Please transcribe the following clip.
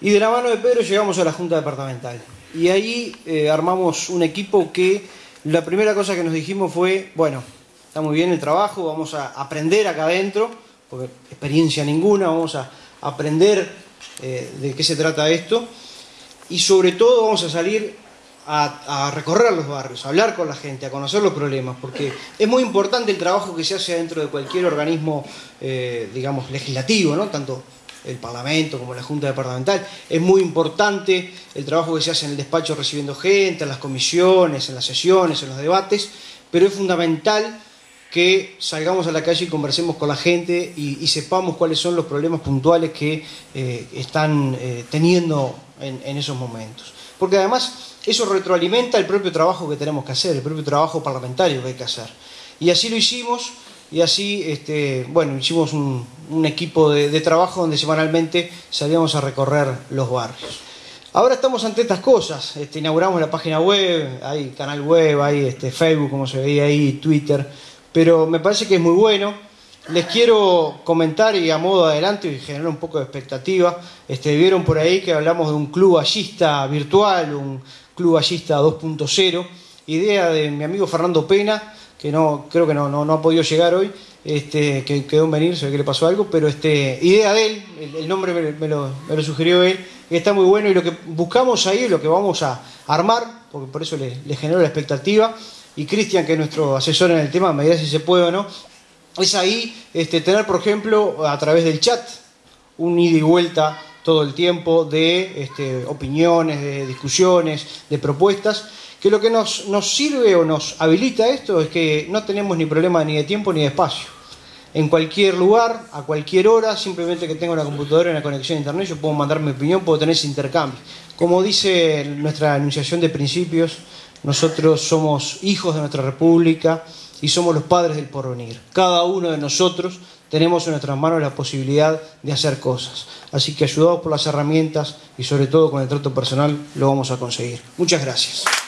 Y de la mano de Pedro llegamos a la Junta Departamental. Y ahí eh, armamos un equipo que la primera cosa que nos dijimos fue, bueno, está muy bien el trabajo, vamos a aprender acá adentro, porque experiencia ninguna, vamos a aprender eh, de qué se trata esto. Y sobre todo vamos a salir a, recorrer los barrios, a hablar con la gente, a conocer los problemas, porque es muy importante el trabajo que se hace dentro de cualquier organismo, eh, digamos, legislativo, ¿no? Tanto el Parlamento como la Junta Departamental. Es muy importante el trabajo que se hace en el despacho recibiendo gente, en las comisiones, en las sesiones, en los debates, pero es fundamental que salgamos a la calle y conversemos con la gente y, sepamos cuáles son los problemas puntuales que eh, están eh, teniendo en, esos momentos. Porque además eso retroalimenta el propio trabajo que tenemos que hacer, el propio trabajo parlamentario que hay que hacer. Y así lo hicimos y así, este, bueno, hicimos un, equipo de, trabajo donde semanalmente salíamos a recorrer los barrios. Ahora estamos ante estas cosas, este, inauguramos la página web, hay canal web, hay este, Facebook, como se veía ahí, Twitter, pero me parece que es muy bueno. Les quiero comentar y a modo adelante y generar un poco de expectativa. Este, vieron por ahí que hablamos de un club ballista virtual, un club ballista 2.0, idea de mi amigo Fernando Pena, que no creo que no, no, ha podido llegar hoy, este, que quedó en venir, ve que le pasó algo, pero este, idea de él, el, nombre me, lo, sugirió él, está muy bueno y lo que buscamos ahí lo que vamos a armar, porque por eso le, genero la expectativa, y Cristian, que es nuestro asesor en el tema, me dirá si se puede o no, es ahí este, tener, por ejemplo, a través del chat, un ida y vuelta todo el tiempo de este, opiniones, de discusiones, de propuestas, que lo que nos, nos sirve o nos habilita esto es que no tenemos ni problema ni de tiempo ni de espacio. En cualquier lugar, a cualquier hora, simplemente que tenga una computadora y una conexión a internet, yo puedo mandar mi opinión, puedo tener ese intercambio. Como dice nuestra anunciación de principios, nosotros somos hijos de nuestra república y somos los padres del porvenir. Cada uno de nosotros tenemos en nuestras manos la posibilidad de hacer cosas. Así que ayudados por las herramientas y sobre todo con el trato personal lo vamos a conseguir. Muchas gracias.